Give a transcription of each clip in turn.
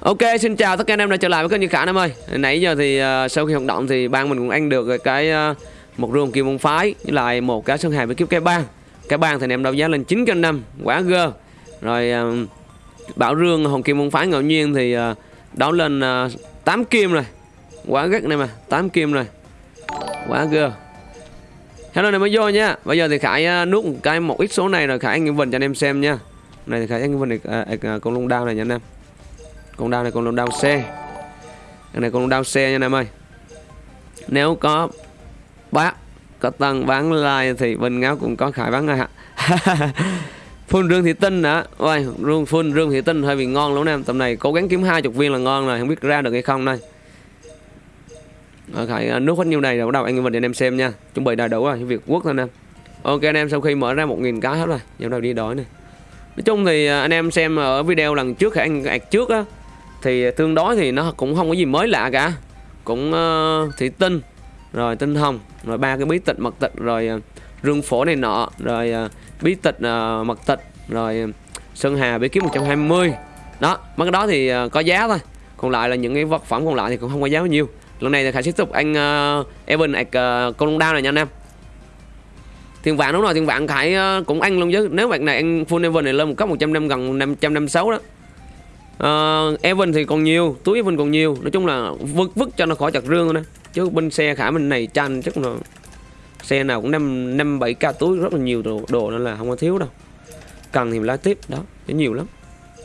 Ok, xin chào tất cả anh em đã trở lại với kênh Như Khả em ơi. Nãy giờ thì uh, sau khi hoạt động thì ban mình cũng ăn được cái uh, một rương kim môn phái với lại một cái sơn hài với kiếp cái bang. Cái bang thì anh em đấu giá lên 9 kênh năm, quá gơ. Rồi uh, bảo rương hồng kim môn phái ngẫu nhiên thì uh, đấu lên uh, 8 kim rồi. Quá gắt này mà, 8 kim rồi. Quá gơ. Hello này mới vô nha. Bây giờ thì Khải uh, nuốt một cái một ít số này rồi Khải ăn vần cho anh em xem nha. Này thì Khải ăn vần này uh, uh, con lung đao này nha anh em con đao này con đao xe. Con này con đao xe nha anh em ơi. Nếu có bác, có tăng bán like thì bên ngáo cũng có khải bán ngay ạ. Phun rương thị tinh hả ôi, rương phun rương thị tinh hơi bị ngon lắm em. Tầm này cố gắng kiếm hai chục viên là ngon rồi, không biết ra được hay không đây. Ở khải à, nước hết nhiêu này rồi, bắt đầu anh mình để anh em xem nha. Chuẩn bị đầy đủ rồi, việc quốc thôi em. Ok anh em, sau khi mở ra một nghìn cái hết rồi. Giờ đầu đi đói này. Nói chung thì à, anh em xem ở video lần trước khải anh ạc trước á thì tương đối thì nó cũng không có gì mới lạ cả. Cũng uh, thủy tinh rồi tinh hồng rồi ba cái bí tịch mật tịch rồi uh, rương phổ này nọ rồi uh, bí tịch uh, mật tịch rồi uh, sơn hà bí kiếm 120 đó mấy cái đó thì uh, có giá thôi. Còn lại là những cái vật phẩm còn lại thì cũng không có giá bao nhiêu. Lần này thì khải tiếp tục anh uh, Evan ạc uh, con đao này nha anh em. Thiên vạn đúng rồi thiên vạn khải uh, cũng ăn luôn chứ. Nếu bạn này anh full Evan này lên một cấp 100 năm gần 556 đó uh, Evan thì còn nhiều túi Evan còn nhiều. Nói chung là vứt vứt cho nó khỏi chặt rương thôi chứ bên xe khả mình này tranh chắc là xe nào cũng năm năm bảy k túi rất là nhiều đồ, đồ nên là không có thiếu đâu. Cần thì lái tiếp đó chứ nhiều lắm.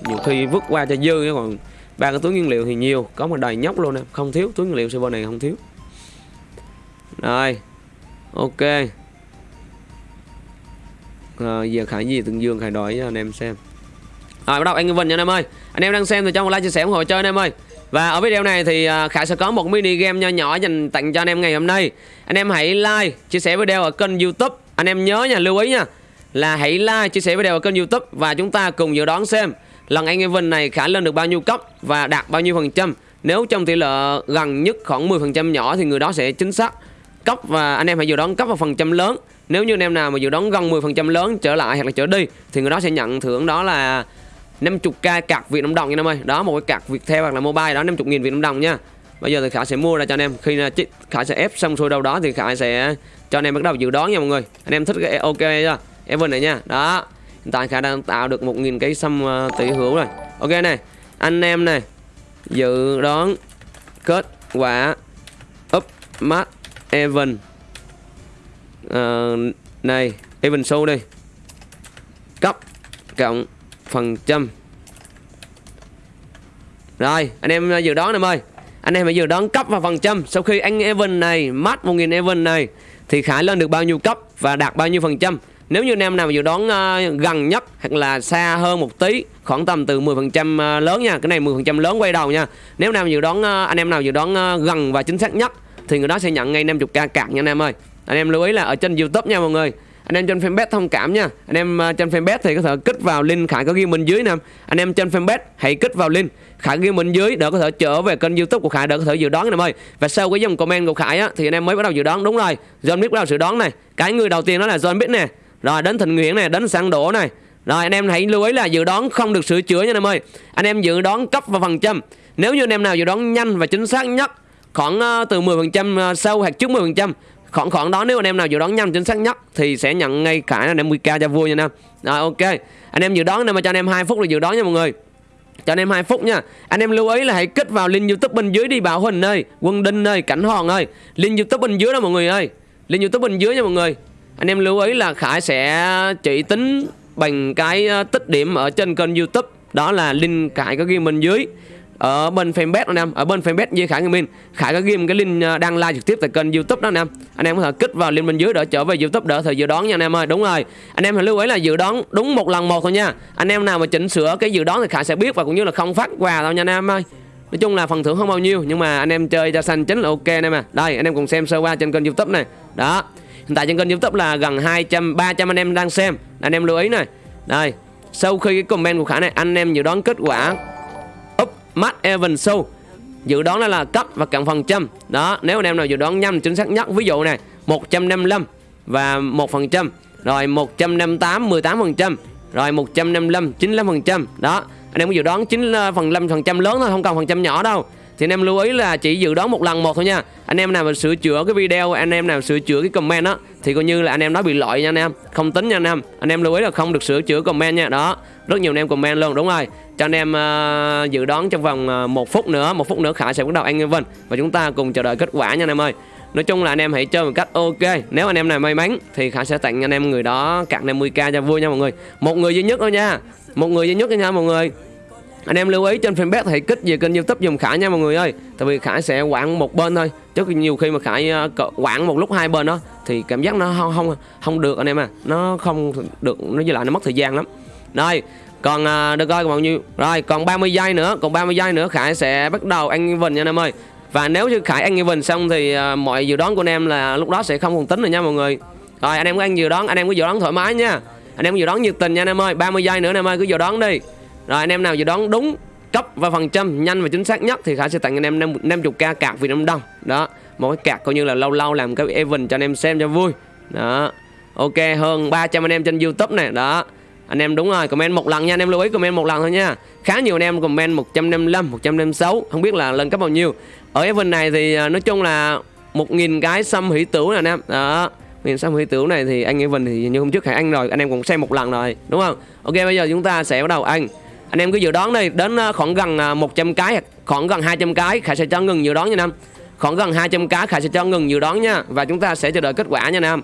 Nhiều khi vứt qua cho dư còn ba cái túi nguyên liệu thì nhiều có một đầy nhóc luôn nè không thiếu. Túi nguyên liệu server này không thiếu. Rồi ok. À, giờ khải gì từng dương khải đổi cho anh em xem rồi bắt đầu anh Vinh nha anh em ơi. Anh em đang xem thì cho một like chia sẻ ủng hộ chơi anh em ơi. Và ở video này thì à, Khải sẽ có một mini game nho nhỏ dành tặng cho anh em ngày hôm nay. Anh em hãy like, chia sẻ video ở kênh youtube. Anh em nhớ nha, lưu ý nha Là hãy like, chia sẻ video ở kênh youtube Và chúng ta cùng dự đoán xem Lần anh Vinh này Khải lên được bao nhiêu cấp Và đạt bao nhiêu phần trăm. Nếu trong tỷ lệ gần nhất khoảng 10% nhỏ Thì người đó sẽ chính xác cấp Và anh em hãy dự đoán cấp vào phần trăm lớn. Nếu như anh em nào mà dự đoán gần 10% lớn trở lại hoặc là trở đi Thì người đó sẽ nhận thưởng đó là 50k cạc Việt Nam đồng nha em ơi. Đó một cái cạc Việt theo hoặc là mobile đó 50 nghìn Việt Nam đồng nha. Bây giờ thì Khải sẽ mua ra cho anh em. Khi Khải sẽ ép xong xuôi đâu đó thì Khải sẽ cho anh em bắt đầu dự đoán nha mọi người. Anh em thích cái ok chưa? Evan này nha. Đó Hiện tại Khải đang tạo được 1.000 cái xăm ờ, tỷ hữu rồi. Ok này Anh em này Dự đoán kết quả up mắt Evan. Uh, Này Evan show đi. Cấp Cộng phần trăm. Rồi anh em dự đoán em ơi Anh em hãy dự đoán cấp và phần trăm. Sau khi anh Evan này mát 1000 Evan này Thì Khải lên được bao nhiêu cấp Và đạt bao nhiêu phần trăm? Nếu như anh em nào dự đoán uh, gần nhất Hoặc là xa hơn một tí Khoảng tầm từ 10% trăm ờ, lớn nha. Cái này 10% lớn quay đầu nha. Nếu nào dự đoán uh, anh em nào dự đoán uh, gần và chính xác nhất Thì người đó sẽ nhận ngay 50k cạc nha anh em ơi. Anh em lưu ý là ở trên Youtube nha mọi người anh em trên fanpage thông cảm nha. Anh em à, trên fanpage thì có thể kích vào link khải có ghi mình dưới nè. Anh em trên fanpage hãy kích vào link khải ghi mình dưới để có thể trở về kênh youtube của khải để có thể dự đoán anh em ơi. Và sau cái dòng comment của khải á, thì anh em mới bắt đầu dự đoán. Đúng rồi, john biết bắt đầu dự đoán này. Cái người đầu tiên đó là john biết nè. Rồi, đến thịnh nguyễn này đến sang đổ này rồi, anh em hãy lưu ý là dự đoán không được sửa chữa nha anh em ơi. Anh em dự đoán cấp và phần trăm. Nếu như anh em nào dự đoán nhanh và chính xác nhất, khoảng à, từ 10% à, sau hoặc trước 10% khoảng khoảng đó, nếu anh em nào dự đoán nhanh, chính xác nhất thì sẽ nhận ngay cả anh em 10k cho vui nha anh em rồi, ok. Anh em dự đoán nên mà cho anh em 2 phút là dự đoán nha mọi người. Cho anh em 2 phút nha. Anh em lưu ý là hãy kích vào link youtube bên dưới đi, Bảo Huỳnh ơi, Quân Đinh ơi, Cảnh Hòn ơi. Link youtube bên dưới đó mọi người ơi. Link youtube bên dưới nha mọi người. Anh em lưu ý là Khải sẽ chỉ tính bằng cái ờ, tích điểm ở trên kênh youtube. Đó là link Khải có ghi bên dưới ở bên fanpage anh em ở bên fanpage Duy Khải Gaming Khải có ghi cái link à, đăng live trực tiếp tại kênh YouTube đó, anh em anh em có thể kích vào link bên dưới để trở về YouTube đỡ thời dự đoán nha, anh em ơi đúng rồi anh em hãy lưu ý là dự đoán đúng một lần một thôi nha anh em nào mà chỉnh sửa cái dự đoán thì Khải sẽ biết và cũng như là không phát quà đâu nha, anh em ơi Nói chung là phần thưởng không bao nhiêu, nhưng mà anh em chơi cho xanh chính là ok, anh em à. Đây, anh em cùng xem sơ qua trên kênh YouTube này. Đó. Hiện tại trên kênh YouTube là gần 200 300 anh em đang xem. Anh em lưu ý này. Đây. Sau khi cái comment của Khải này, anh em dự đoán kết quả Matt Evans Show. Dự đoán là, là cấp và cộng phần trăm. Đó nếu anh em nào dự đoán nhanh chính xác nhất Ví dụ này 155 và 1% Rồi 158 18% Rồi 155 95% Đó anh em có dự đoán 9 ờ, phần 5% lớn thôi không cần phần trăm nhỏ đâu thì anh em lưu ý là chỉ dự đoán một lần một thôi nha. Anh em nào mà sửa chữa cái video anh em nào sửa chữa cái comment đó thì coi như là anh em nói bị lỗi nha anh em. Không tính nha anh em. Anh em lưu ý là không được sửa chữa comment nha. Đó rất nhiều anh em comment luôn đúng rồi. Cho anh em uh, dự đoán trong vòng uh, một phút nữa một phút nữa khải sẽ bắt đầu anh vinh và chúng ta cùng chờ đợi kết quả nha anh em ơi. Nói chung là anh em hãy chơi một cách ok. Nếu anh em nào may mắn thì Khải sẽ tặng anh em người đó cạn 50k cho vui nha mọi người. Một người duy nhất thôi nha. Một người duy nhất thôi nha mọi người anh em lưu ý trên fanpage thầy kích về kênh youtube dùng khải nha mọi người ơi. Tại vì khải sẽ quảng một bên thôi. Chứ nhiều khi mà khải ờ, quảng một lúc hai bên đó thì cảm giác nó không không không được anh em à. Nó không được nó với lại nó mất thời gian lắm. Đây còn ờ, được coi còn bao nhiêu? Rồi còn 30 giây nữa còn 30 giây nữa khải sẽ bắt đầu ăn vần nha anh em ơi. Và nếu như khải ăn vần xong thì ờ, mọi dự đoán của anh em là lúc đó sẽ không còn tính rồi nha mọi người. Rồi anh em có ăn dự đoán anh em có dự đoán thoải mái nha. Anh em có dự đoán nhiệt tình nha anh em ơi. 30 giây nữa anh em ơi cứ dự đoán đi rồi, anh em nào dự đoán đúng, cấp và phần trăm nhanh và chính xác nhất thì Khải sẽ tặng anh em 50k cạc Việt Nam đồng đó, một cái cạc coi như là lâu lâu làm cái event cho anh em xem cho vui. Đó, ok, hơn 300 anh em trên YouTube này. Đó, anh em đúng rồi, comment một lần nha, anh em lưu ý comment một lần thôi nha. Khá nhiều anh em comment 155 156 không biết là lên cấp bao nhiêu. Ở event này thì à, nói chung là 1.000 cái xăm hỷ tửu nè anh em. Đó Nguyên xăm hủy tửu này thì anh Evan thì như hôm trước Khải ăn rồi, anh em cũng xem một lần rồi, đúng không? Ok, bây giờ chúng ta sẽ bắt đầu ăn anh em cứ dự đoán đi đến ờ, khoảng gần ờ, 100 cái, khoảng gần 200 cái, khải sẽ cho ngừng dự đoán nha nam. Khoảng gần 200 cái, khải sẽ cho ngừng dự đoán nha, và chúng ta sẽ chờ đợi kết quả nha nam.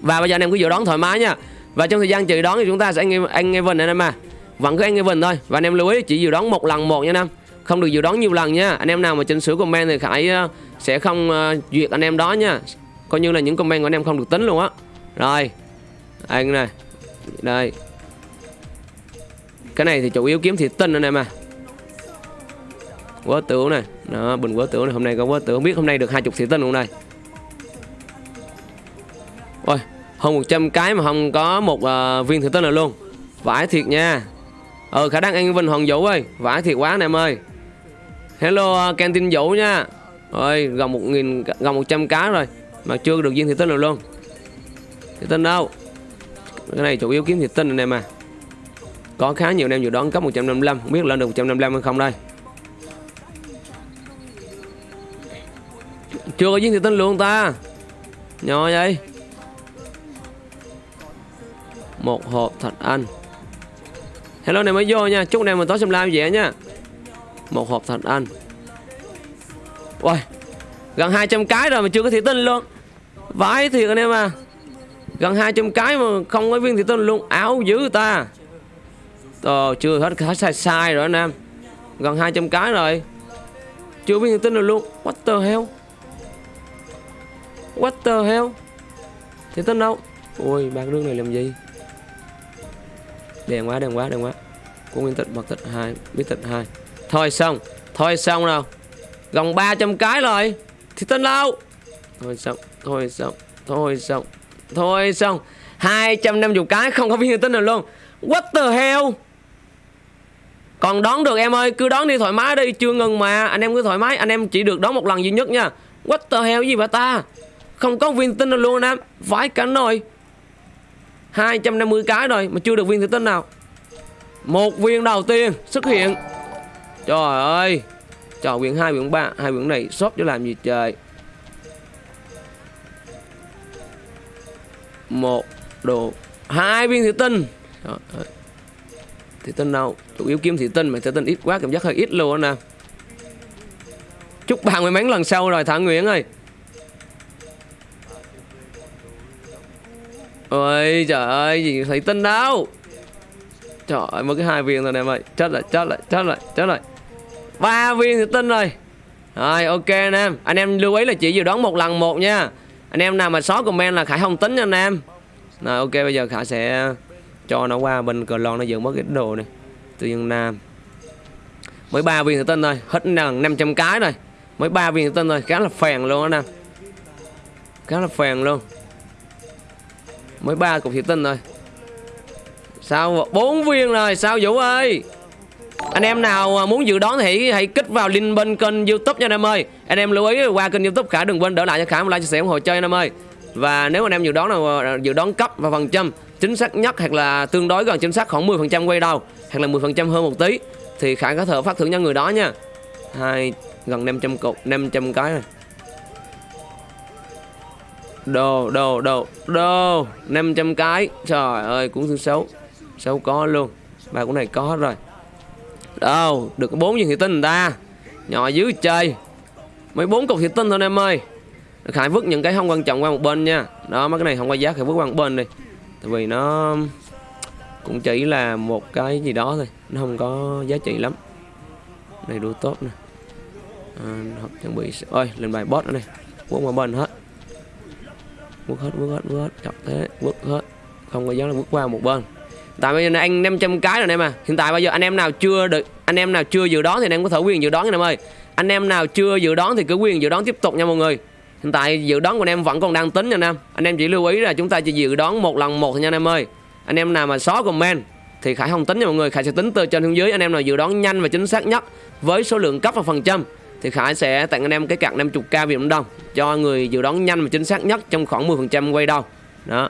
Và bây giờ anh em cứ dự đoán thoải mái nha. Và trong thời gian chờ đoán thì chúng ta sẽ anh anh Evan anh em à. Vẫn cứ anh Evan thôi, và anh em lưu ý, chỉ dự đoán một lần một nha nam. Không được dự đoán nhiều lần nha. Anh em nào mà chỉnh sửa comment thì khải ờ, sẽ không duyệt anh em đó nha. Coi như là những comment của anh em không được tính luôn á. Rồi, anh này, đây cái này thì chủ yếu kiếm thịt tinh anh em à. Quá tử này đó bình quá tử này hôm nay có quá tử không biết hôm nay được hai chục thịt tinh không đây? Ôi hơn 100 cái mà không có một uh, viên thịt tinh nào luôn. Vãi thiệt nha. Ờ khả năng anh vinh hoàng vũ ơi. Vãi thiệt quá anh em ơi. Hello uh, canteen vũ nha. Ơi gần một nghìn gần 100 cá rồi mà chưa được viên thịt tinh nào luôn. Thịt tinh đâu. Cái này chủ yếu kiếm thịt tinh anh em à có khá nhiều anh em dự đoán cấp 155 Không biết lên được 155 hay không đây. Chưa có viên thị tinh luôn ta. Nhỏ vậy. Một hộp thạch anh. Hello này mới vô nha, Chúc này mình tối xem live dễ nha. Một hộp thạch anh. Ôi Gần 200 cái rồi mà chưa có thị tinh luôn. Vãi thiệt anh em à. Gần 200 cái mà không có viên thị tinh luôn, Áo dữ ta. Ờ, chưa hết hết sai sai rồi anh em. Gần 200 cái rồi. Chưa biết thông tin được luôn. What the hell? What the hell? Thì tin đâu? Ui bạc nước này làm gì? Đèn quá đèn quá đèn quá. Của nguyên tịch bật tịch 2 Biết tịch 2 Thôi xong Thôi xong nào. Gần 300 cái rồi. Thì tin đâu? Thôi xong Thôi xong Thôi xong Thôi xong. 250 cái không có viên tin nào luôn. What the hell? Còn đón được em ơi, cứ đón đi thoải mái đi, chưa ngừng mà. Anh em cứ thoải mái, anh em chỉ được đón một lần duy nhất nha. What the hell gì vậy ta? Không có viên tinh nào luôn anh em, vãi cánh rồi 250 cái rồi, mà chưa được viên thủy tinh nào. Một viên đầu tiên xuất hiện. Trời ơi. Trời, quyển hai, quyển ba, hai quyển này shop cho làm gì trời. Một đồ, hai viên thủy tinh. Trời ơi. Thị tinh đâu Chủ yếu kiếm thị tinh mà thị tinh ít quá, cảm giác hơi ít luôn nè. Chúc bạn may mắn lần sau rồi Thả Nguyễn ơi. Ôi, trời ơi, gì thị tinh đâu? Trời ơi, mới cái hai viên rồi em ơi. Chết lại chết lại chết lại chết lại ba viên thị tinh rồi. Rồi, ok anh em. Anh em lưu ý là chỉ dự đoán một lần một nha. Anh em nào mà xóa comment là Khải không tính nha anh em. Rồi, ok, bây giờ Khải sẽ cho nó qua bên cờ lon nó dựng mất cái đồ này. Từ dân nam mới ba viên thủy tinh thôi, hết gần 500 cái rồi mới ba viên thủy tinh thôi, khá là phèn luôn đó nam khá là phèn luôn. Mới ba cục thủy tinh thôi. Sao bốn viên rồi, sao vũ ơi? Anh em nào muốn dự đoán thì hãy kích vào link bên kênh youtube nha anh em ơi. Anh em lưu ý qua kênh youtube khả đừng quên đỡ lại cho khả một like chia sẻ ủng hộ chơi anh em ơi. Và nếu anh em dự đoán nào, dự đoán cấp và phần trăm chính xác nhất hoặc là tương đối gần chính xác khoảng 10% quay đầu hoặc là 10% hơn một tí, thì khả có thể phát thưởng cho người đó nha. Hai, gần 500 cục 500 cái này. Đồ đồ đồ đồ 500 cái. Trời ơi cũng thứ xấu. Xấu có luôn. Ba của này có hết rồi. Đâu được bốn viên thị tinh người ta. Nhỏ dưới chơi. Mấy bốn cục thị tinh thôi, em ơi. Khải vứt những cái không quan trọng qua một bên nha. Đó, mấy cái này không qua giá, khải vứt qua một bên đi tại vì nó cũng chỉ là một cái gì đó thôi nó không có giá trị lắm. Này đủ tốt nè. À, học chuẩn bị ơi lên bài boss nữa này. Quốc qua bên hết. Bước hết bước hết bước hết. Chọc thế bước hết. Không có dám là vứt qua một bên. Tại bây giờ anh 500 cái rồi em à hiện tại bây giờ anh em nào chưa được anh em nào chưa dự đoán thì anh em có thể quyền dự đoán anh em ơi. Anh em nào chưa dự đoán thì cứ quyền dự đoán tiếp tục nha mọi người hiện tại dự đoán của anh em vẫn còn đang tính nha anh em. Anh em chỉ lưu ý là chúng ta chỉ dự đoán một lần một thôi nha anh em ơi. Anh em nào mà xóa comment thì khải không tính nha mọi người. Khải sẽ tính từ trên xuống dưới. Anh em nào dự đoán nhanh và chính xác nhất với số lượng cấp và phần trăm thì khải sẽ tặng anh em cái năm 50k Việt Nam Đồng cho người dự đoán nhanh và chính xác nhất trong khoảng 10% quay đầu. Đó.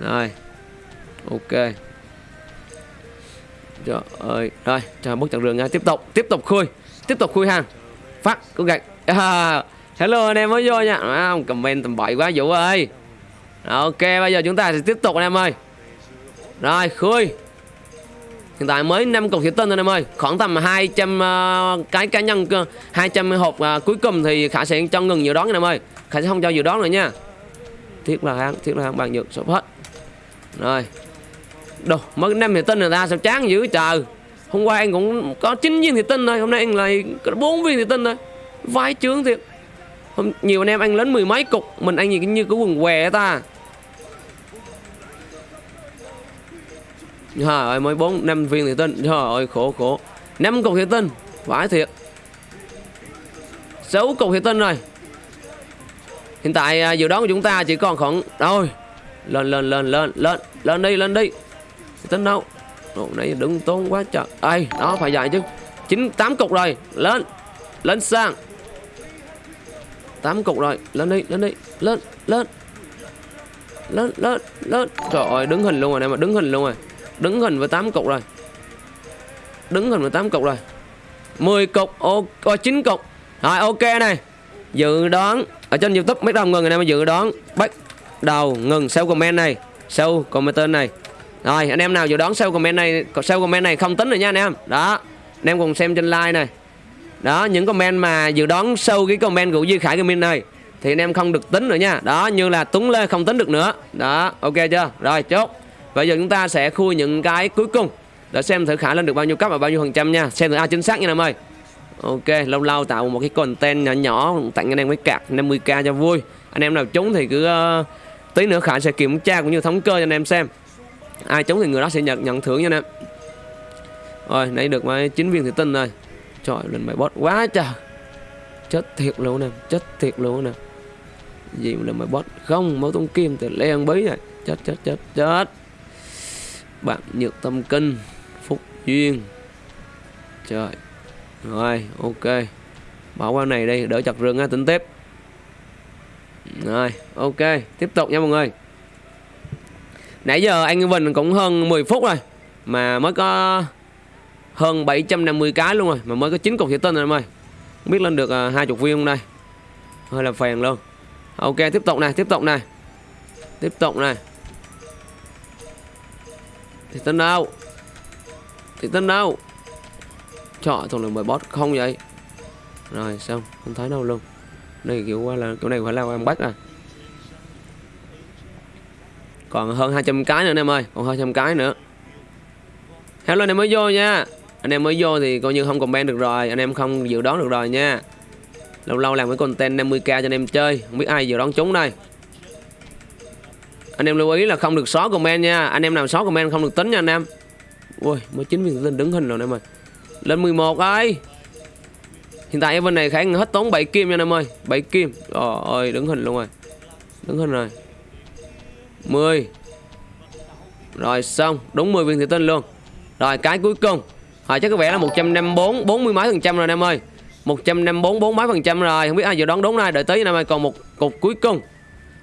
Rồi. Ok. Trời ơi. Rồi trời bức chặn rừng nha. Tiếp tục tiếp tục khui. Tiếp tục khui hàng phát cố gạch à, hello anh em mới vô nha. À, comment tầm bậy quá vũ ơi. Ok bây giờ chúng ta sẽ tiếp tục anh em ơi. Rồi khui. Hiện tại mới 5 cục thủy tinh anh em ơi. Khoảng tầm 200 uh, ờ, cái cá nhân ờ, 200 hộp uh, cuối cùng thì khả sẽ cho ngừng dự đoán anh em ơi. Khả sẽ không cho dự đoán nữa nha. Thiết là hàng thiết là hàng bằng nhược sắp hết. Rồi. Đồ, mới năm thì tinh người ta sao chán dữ trời. Hôm qua anh cũng có 9 viên thì tinh thôi Hôm nay anh lại có 4 viên thì tinh thôi. Vai chướng thiệt. Hôm, Nhiều anh em ăn lớn mười mấy cục Mình ăn gì như cái quần què ta. Trời ơi mới 4 5 viên thì tinh Trời ơi khổ khổ. 5 cục thì tinh Vãi thiệt. 6 cục thì tinh rồi. Hiện tại à, dự đoán của chúng ta chỉ còn khoảng Rồi Lên lên lên lên lên Lên đi lên đi. Tính đâu? Đồ này đứng tốn quá trời. Ây đó phải dài chứ. Chín tám cục rồi Lên Lên sang tám cục rồi. Lên đi lên đi. Lên lên. Lên lên lên. Trời ơi đứng hình luôn rồi này mà đứng hình luôn rồi. Đứng hình với 8 cục rồi. Đứng hình với 8 cục rồi. 10 cục ô, chín 9 cục. Rồi ok này. Dự đoán Ở trên youtube mấy đồng ngừng người này mà dự đoán. Bắt đầu ngừng sau comment này Sau comment này. Rồi anh em nào dự đoán sau comment này sau comment này không tính rồi nha anh em. Đó Anh em cùng xem trên like này. Đó những comment mà dự đoán sâu cái comment của Duy Khải Gaming này Thì anh em không được tính nữa nha. Đó như là Tuấn Lê không tính được nữa. Đó ok chưa? Rồi chốt. Bây giờ chúng ta sẽ khui những cái cuối cùng. Để xem thử khả lên được bao nhiêu cấp và bao nhiêu phần trăm nha. Xem thử ai chính xác nha em ơi. Ok lâu lâu tạo một cái content nhỏ nhỏ Tặng anh em cái cạc 50k cho vui. Anh em nào trúng thì cứ uh, Tí nữa Khải sẽ kiểm tra cũng như thống kê cho anh em xem. Ai trúng thì người đó sẽ nhận nhận thưởng nha anh em. Rồi nãy được mấy chín viên thủy tinh rồi trời, lên mày bot quá trời. Chết thiệt luôn nè, chết thiệt luôn nè. Gì mà lên mày bot không, máu tung kim từ len bí này chết chết chết chết. Bạn nhược tâm kinh, phúc duyên. Trời rồi ok. Bỏ qua này đây đỡ chặt rừng á tính tiếp. Rồi, ok, tiếp tục nha mọi người. Nãy giờ anh Vinh cũng hơn 10 phút rồi, Mà mới có hơn 750 cái luôn rồi, Mà mới có 9 cục thủy tinh rồi em ơi. Không biết lên được à, hai 20 viên không đây? Hơi là phèn luôn. Ok, tiếp tục này, tiếp tục này. Tiếp tục này. Thủy tinh đâu? Thủy tinh đâu? Trời thằng này mời boss không vậy? Rồi, xong, không thấy đâu luôn. Đây, kiểu qua là, kiểu này phải là em bắt à. Còn hơn 200 cái nữa em ơi, còn hơn 200 cái nữa. Hello anh em mới vô nha anh em mới vô thì coi như không comment được rồi, anh em không dự đoán được rồi nha. Lâu lâu làm cái content 50k cho anh em chơi, không biết ai dự đoán chúng đây. Anh em lưu ý là không được xóa comment nha, anh em nào xóa comment không được tính nha anh em. Ui, mới chín viên tinh đứng hình rồi anh em ơi. Lên 11 ơi. Hiện tại bên này khải hết tốn 7 kim nha anh em ơi 7 kim. Trời ơi, đứng hình luôn rồi. Đứng hình rồi. 10 Rồi xong, Đúng 10 viên thủy tinh luôn. Rồi cái cuối cùng. Rồi chắc có vẻ là 154 40 mấy phần trăm rồi em ơi. 154 4 mấy phần trăm rồi. Không biết ai vừa đoán đúng này Đợi tới anh em ơi. Còn một cục cuối cùng.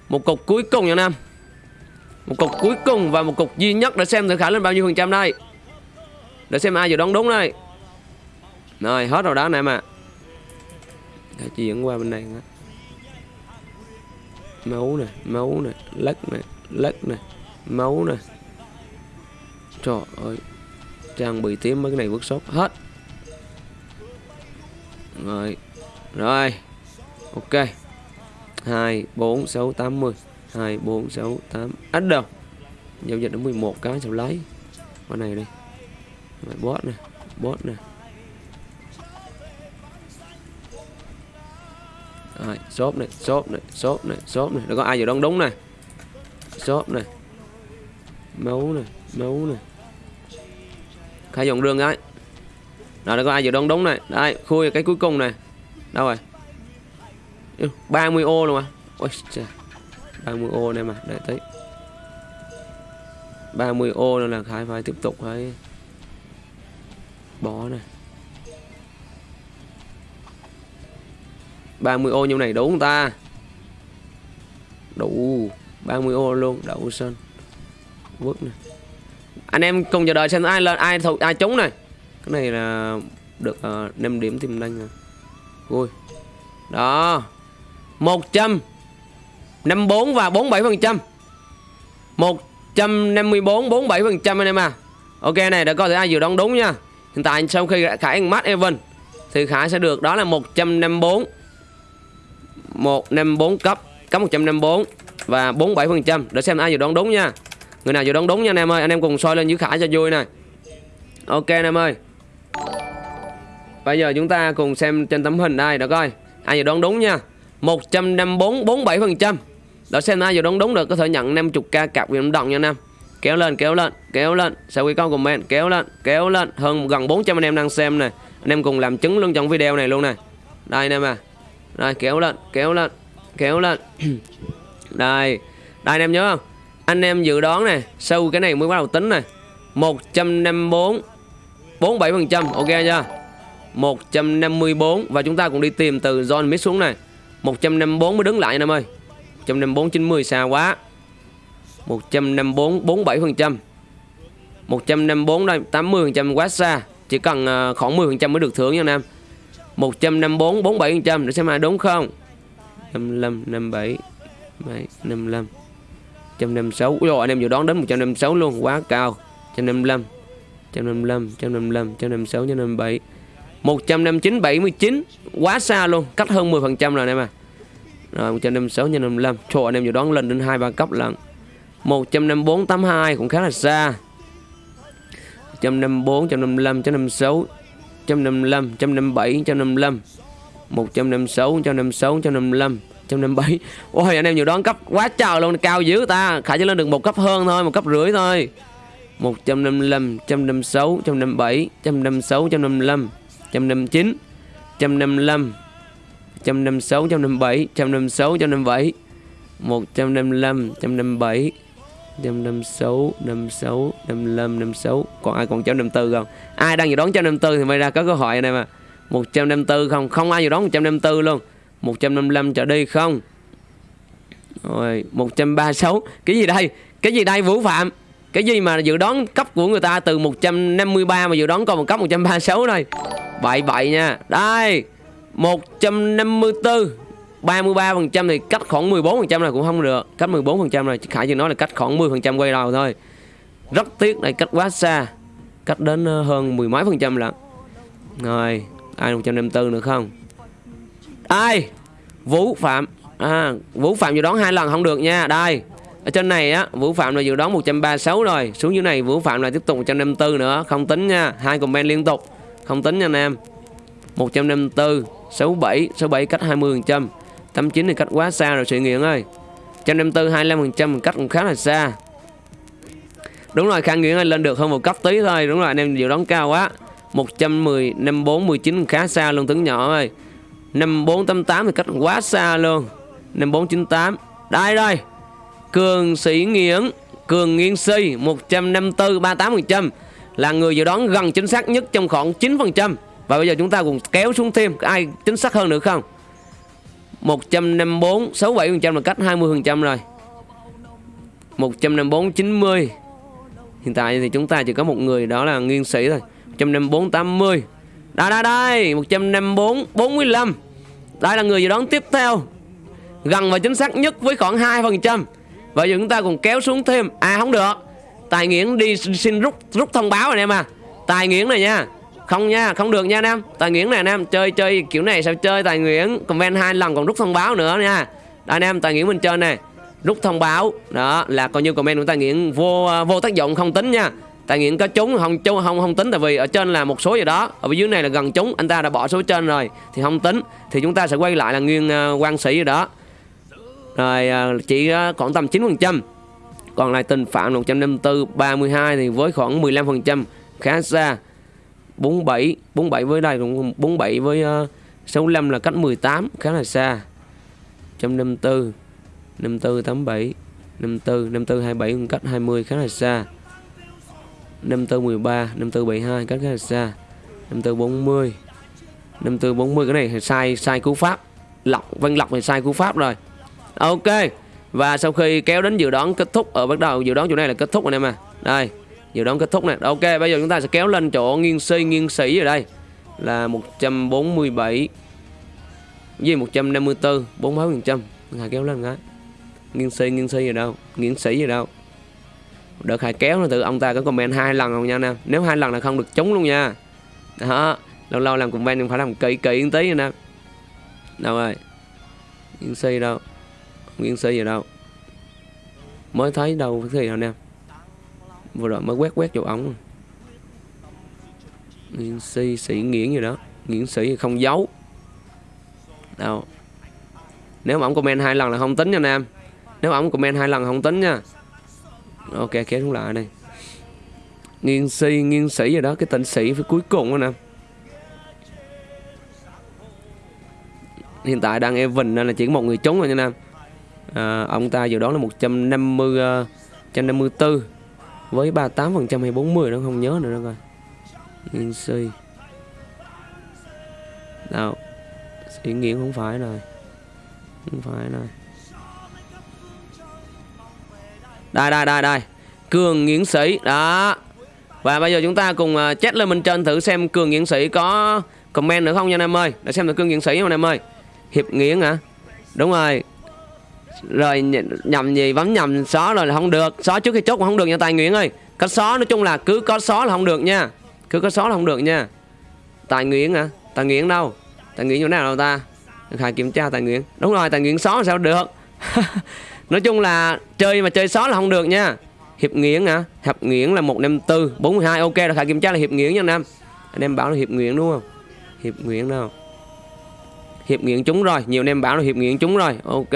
Một cục cuối cùng nha, Nam. Một cục cuối cùng và một cục duy nhất để xem thử khả lên bao nhiêu phần trăm đây. Để xem ai dự đoán đúng đây. Rồi, hết rồi đó anh em à chuyển qua bên này nữa. Máu nè máu nè, lắc nè lắc nè, máu nè. Trời ơi trang bị tím mấy cái này workshop hết. Rồi rồi, ok. Hai, bốn, sáu, tám mươi hai, bốn, sáu, tám. Ít đâu? Giao dịch đến 11 cái sao lấy? Con này đi. Mày bot nè bot nè. Rồi, shop này shop này shop này shop này. Nó có ai giờ đông đúng này? Shop này. Máu này máu này khai dòng đường ấy rồi đây có ai giờ đón đúng này. Đây khui cái cuối cùng này. Đâu rồi? 30 ô luôn à? Ôi trời 30 ô này mà để tới, 30 ô nữa là khai phải tiếp tục phải bỏ này. 30 ô như này đủ không ta? Đủ 30 ô luôn đậu sơn vứt này anh em cùng chờ đợi xem ai lên ai thuộc ai trúng này. Cái này là được ờ, uh, 5 điểm tìm đanh rồi. Vui. Đó. 100 54 và 47 phần trăm. 154 47 phần trăm anh em à. Ok này đã coi thử ai dự đoán đúng nha. Hiện tại sau khi Khải ăn mắt Evan thì Khải sẽ được đó là 154 154 cấp cấp 154 và 47% để xem ai dự đoán đúng nha. Người nào dự đoán đúng nha anh em ơi, anh em cùng soi lên dưới Khải cho vui nè. Ok anh em ơi. Bây giờ chúng ta cùng xem trên tấm hình đây Được coi. Ai dự đoán đúng nha. 154 47%. Để xem ai dự đoán đúng được có thể nhận 50k cặp quyền đồng nha anh em. Kéo lên, kéo lên, kéo lên. Sau khi con comment kéo lên, kéo lên. Hơn gần 400 anh em đang xem nè. Anh em cùng làm chứng luôn trong video này luôn nè. Đây anh em à. đây kéo lên kéo lên Kéo lên Đây Đây anh em nhớ không anh em dự đoán nè Sau cái này mới bắt đầu tính nè 154 47% Ok chưa 154 Và chúng ta cũng đi tìm từ John Mix xuống này 154 mới đứng lại anh em ơi 154 90 xa quá 154 47% 154 đây 80% quá xa Chỉ cần khoảng 10% mới được thưởng nha anh em 154 47% để xem ai đúng không 55 57 55 156 Ui dồi, anh em dự đoán đến 156 luôn quá cao 155 155 155 156 157 159 79 quá xa luôn cách hơn 10% rồi anh em à rồi 156 155 Trời anh em dự đoán lên đến 2 3 cấp lận 154 82 cũng khá là xa 154 155 156 155, 157, 155 156, 156, 155 157 Ôi anh em nhiều đón cấp quá trời luôn Cao dữ ta Khả chỉ lên được một cấp hơn thôi Một cấp rưỡi thôi 155, 156, 157 156, 155 159 155 156, 157 156, 157 155, 157 156, 56, 55, 56 Còn ai còn 154 không? Ai đang dự đoán 154 thì may ra có cơ hội anh em à 154 không? Không ai dự đoán 154 luôn 155 trở đi không? Rồi 136 Cái gì đây? Cái gì đây, Vũ Phạm? Cái gì mà dự đoán cấp của người ta từ 153 mà dự đoán còn một cấp 136 này? Vậy vậy nha. Đây 154 33% thì cách khoảng 14% là cũng không được. Cách 14% là Khải chỉ nói là cách khoảng 10% quay đầu thôi. Rất tiếc này, cách quá xa. Cách đến ờ, hơn mười mấy phần trăm lận. Rồi, Ai 154 nữa không? Ai? Vũ Phạm. À, Vũ Phạm dự đoán hai lần không được nha. Đây ở trên này á Vũ Phạm là dự đoán 136 rồi. Xuống dưới này Vũ Phạm là tiếp tục 154 nữa. Không tính nha hai comment liên tục. Không tính nha anh em. 154 67 67 cách 20% 89 thì cách quá xa rồi sự nghiện ơi. 154 25% cách cũng khá là xa. Đúng rồi Khang Nguyễn ơi lên được hơn một cấp tí thôi. Đúng rồi anh em dự đoán cao quá. 110 54 19 khá xa luôn tướng nhỏ ơi. 5488 thì cách quá xa luôn. 5498 Đây đây. Cường Sĩ Nghiễn, Cường Nghiên Si 154 38% Là người dự đoán gần chính xác nhất trong khoảng 9% Và bây giờ chúng ta cùng kéo xuống thêm Ai chính xác hơn nữa không? 154 67% là cách 20% rồi. 154 90 Hiện tại thì chúng ta chỉ có một người, đó là nghiên sĩ thôi. 154 80 đây đây đây 154 45 Đây là người dự đoán tiếp theo. Gần và chính xác nhất với khoảng 2% Và giờ chúng ta còn kéo xuống thêm. À không được. Tài Nghiễn đi xin rút rút thông báo rồi em à Tài Nghiễn này nha. Không nha, không được nha anh em Tài Nghiễn này anh em, chơi chơi kiểu này sao chơi Tài Nghiễn. Comment hai lần còn rút thông báo nữa nha. Đây anh em, Tài Nghiễn mình chơi này Rút thông báo. Đó là coi như comment của Tài Nghiễn vô à, vô tác dụng không tính nha tại nghiện có trúng không trúng không không tính tại vì ở trên là một số gì đó. Ở dưới này là gần trúng anh ta đã bỏ số trên rồi thì không tính. Thì chúng ta sẽ quay lại là nguyên uh, quan sĩ gì đó. Rồi uh, chỉ uh, khoảng tầm 9 phần trăm. Còn lại tình phạm 154 32 thì với khoảng 15% khá xa. 47 47 với đây cũng 47 với uh, 65 là cách 18 khá là xa. 154 54 87 54 54 27 cách 20 khá là xa. 54 13 54 72 cách khá là xa. 5440 5440 cái này thì sai sai cú pháp. Lọc, văn lọc thì sai cú pháp rồi. Ok, và sau khi kéo đến dự đoán kết thúc ở bắt đầu dự đoán chỗ này là kết thúc anh em à đây, dự đoán kết thúc này ok, bây giờ chúng ta sẽ kéo lên chỗ nghiêng si, nghiêng sĩ ở đây. Là 147 với 154 48 phần trăm. Kéo lên cái. Nghiêng si nghiêng si ở đâu? Nghiêng sĩ ở đâu? Đợt Hải kéo là từ ông ta có comment hai lần không nha nè. Nếu hai lần là không được trúng luôn nha. Đó, lâu lâu làm comment phải làm kỹ kỹ một tí nha nè. Đâu rồi? Yên si đâu? Yên si gì đâu? Mới thấy đâu cái gì đâu nè. Vừa rồi mới quét quét chỗ ống nghiên si sĩ nghiễn gì đó. Nghiễn sĩ không giấu. Đâu? Nếu mà ông comment hai lần là không tính nha anh em nếu ông comment hai lần không tính nha ok kéo xuống lại đây. Nghiên si nghiên sĩ rồi đó cái tỉnh sĩ phía cuối cùng đó nè. Hiện tại đang Evan nên là chỉ có một người trúng rồi nha nam. À, ông ta dự đoán là 150 uh, 154 với 38 phần trăm hay 40 nó không nhớ nữa đâu coi. Nghiên si. Đâu? Sĩ nghiện không phải rồi. Không phải rồi. Đây đây đây đây. Cường nghiễn sĩ, đó. Và bây giờ chúng ta cùng à, chat lên bên trên thử xem cường nghiễn sĩ có comment nữa không nha anh em ơi. Để xem được cường nghiễn sĩ không anh em ơi. Hiệp nghiễn hả? Đúng rồi. Rồi nhầm gì? Bấm nhầm xóa rồi là không được. Xóa trước khi chốt mà không được nha tài nguyễn ơi. Có xóa nói chung là cứ có xóa là không được nha. Cứ có xóa là không được nha. Tài nguyễn hả? Tài nguyễn đâu? Tài nguyễn chỗ nào đâu ta? Khai kiểm tra tài nguyễn. Đúng rồi, tài nguyễn xóa sao được? nói chung là chơi mà chơi sót là không được nha hiệp Nguyễn hả hiệp Nguyễn là một năm tư bốn hai ok rồi khai kiểm tra là hiệp Nguyễn nha anh em anh em bảo là hiệp Nguyễn đúng không hiệp Nguyễn đâu hiệp Nguyễn chúng rồi nhiều anh em bảo là hiệp Nguyễn chúng rồi ok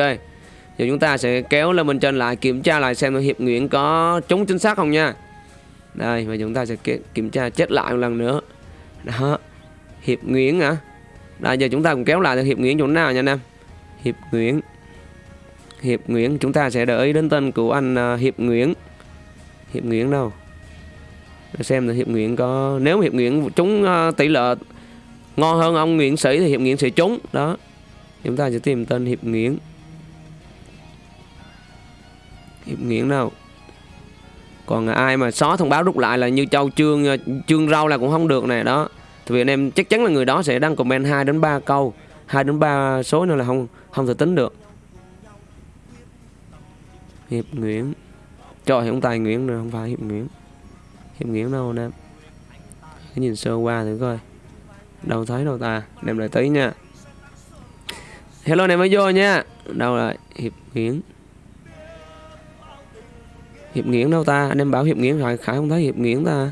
Giờ chúng ta sẽ kéo lên bên trên lại kiểm tra lại xem Hiệp Nguyễn có trúng chính xác không nha Đây và chúng ta sẽ kiểm tra chết lại một lần nữa Đó Hiệp Nguyễn hả Đây giờ chúng ta cùng kéo lại Hiệp Nguyễn chỗ nào nha anh em Hiệp Nguyễn Hiệp Nguyễn, chúng ta sẽ đợi đến tên của anh à, Hiệp Nguyễn. Hiệp Nguyễn đâu? Để xem là Hiệp Nguyễn có, nếu Hiệp Nguyễn trúng à, tỷ lệ ngon hơn ông Nguyễn Sĩ thì Hiệp Nguyễn sẽ trúng. Đó. Chúng ta sẽ tìm tên Hiệp Nguyễn. Hiệp Nguyễn đâu? Còn ai mà xóa thông báo rút lại là như châu trương à, trương rau là cũng không được này đó. Thì vì anh em chắc chắn là người đó sẽ đăng comment 2 đến 3 câu 2 đến 3 số nữa là không không thể tính được hiệp nguyễn. Trời không tài nguyễn rồi, không phải hiệp nguyễn. Hiệp nguyễn đâu anh em nhìn sơ qua thử coi. Đâu thấy đâu ta? Đem lại tí nha. Hello anh em mới vô nha. Đâu rồi? Hiệp nguyễn. Hiệp Nguyễn đâu ta? Anh em bảo Hiệp Nguyễn rồi, Khải không thấy Hiệp Nguyễn ta.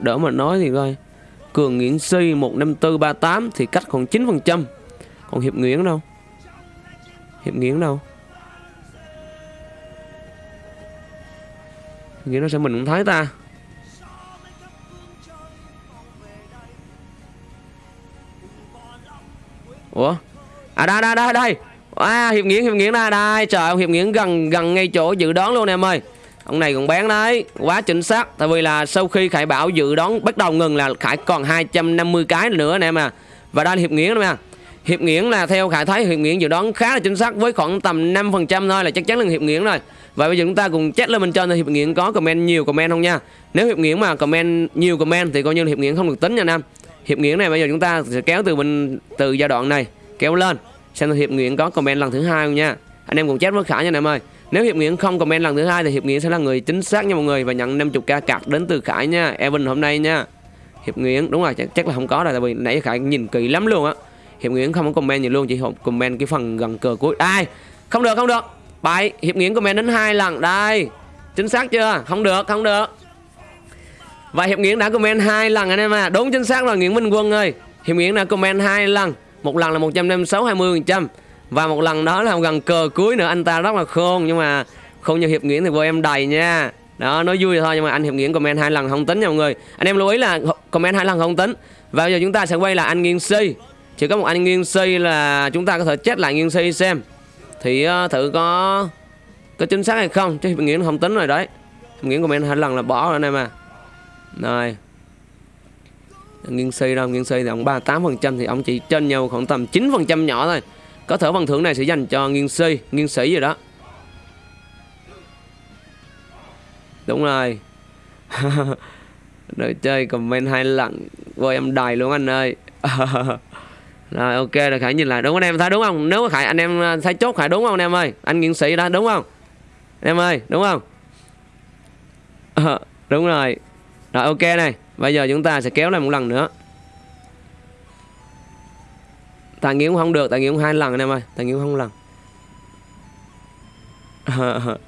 Đỡ mà nói thì coi. Cường nguyễn Si 15438 Thì cách còn 9% Còn Hiệp Nguyễn đâu? Hiệp nghiến đâu. Nghĩ nó sẽ mình cũng thấy ta? Ủa? À đây đây đây đây. À, Hiệp Nghiễn, Hiệp Nghiễn đây, đây, trời ông Hiệp Nghiễn gần gần ngay chỗ dự đoán luôn em ơi. Ông này còn bán đấy, quá chính xác. Tại vì là sau khi Khải Bảo dự đoán bắt đầu ngừng là Khải còn 250 cái nữa nè em à. Và đây là Hiệp Nghiễn nè Hiệp Nguyễn là theo Khải thấy Hiệp Nguyễn dự đoán khá là chính xác với khoảng tầm 5% thôi là chắc chắn là Hiệp Nguyễn rồi. Và bây giờ chúng ta cùng check lên bên trên Hiệp Nguyễn có comment nhiều comment không nha. Nếu Hiệp Nguyễn mà comment nhiều comment thì coi như là Hiệp Nguyễn không được tính nha Nam. Hiệp Nguyễn này bây giờ chúng ta sẽ kéo từ bên từ giai đoạn này kéo lên xem Hiệp Nguyễn có comment lần thứ hai không nha. Anh em cùng check với Khải nha Nam ơi. Nếu Hiệp Nguyễn không comment lần thứ hai thì Hiệp Nguyễn sẽ là người chính xác nha mọi người và nhận 50k cạc đến từ Khải nha. Evan hôm nay nha. Hiệp Nguyễn đúng rồi chắc, chắc là không có rồi tại vì nãy Khải nhìn kỹ lắm luôn á Hiệp Nguyễn không có comment gì luôn, chỉ comment cái phần gần cờ cuối. Ai? Không được không được. Bảy Hiệp Nguyễn comment đến hai lần. Đây. Chính xác chưa? Không được không được. Và Hiệp Nguyễn đã comment hai lần anh em à đúng, chính xác rồi Nguyễn Minh Quân ơi. Hiệp Nguyễn đã comment hai lần. Một lần là 156 20 phần trăm. Và một lần đó là gần cờ cuối nữa. Anh ta rất là khôn, nhưng mà không như Hiệp Nguyễn thì vô em đầy nha. Đó, nói vui thôi, nhưng mà anh hiệp Nguyễn comment hai lần không tính nha mọi người. Anh em lưu ý là comment hai lần không tính. Và bây giờ chúng ta sẽ quay là anh nghiêng si chỉ có một anh nghiêng si là chúng ta có thể chết lại nghiêng si xem. Thì uh, thử có có chính xác hay không chứ hiệp nghĩa không tính rồi đấy. Hiệp của comment hai lần là bỏ rồi anh em à. Rồi. Nghiêng si đâu nghiêng si thì ông 38 phần trăm thì ông chỉ trên nhau khoảng tầm 9 phần trăm nhỏ thôi. Có thể phần thưởng này sẽ dành cho nghiêng si nghiêng sĩ gì đó. Đúng rồi. Đợi chơi comment hai lần Vô em đài luôn anh ơi. Rồi ok rồi Khải nhìn lại. Đúng anh em? Thấy đúng không? Nếu mà Khải anh em à, thấy chốt Khải đúng không anh em ơi? Anh nghiên sĩ đó đúng không? Anh Em ơi đúng không? À, Đúng rồi. Rồi ok này. Bây giờ chúng ta sẽ kéo lại một lần nữa. Tài nghiễm không được Tài nghiễm hai lần anh em ơi. Tài nghiễm không lần. Ờ, ờ.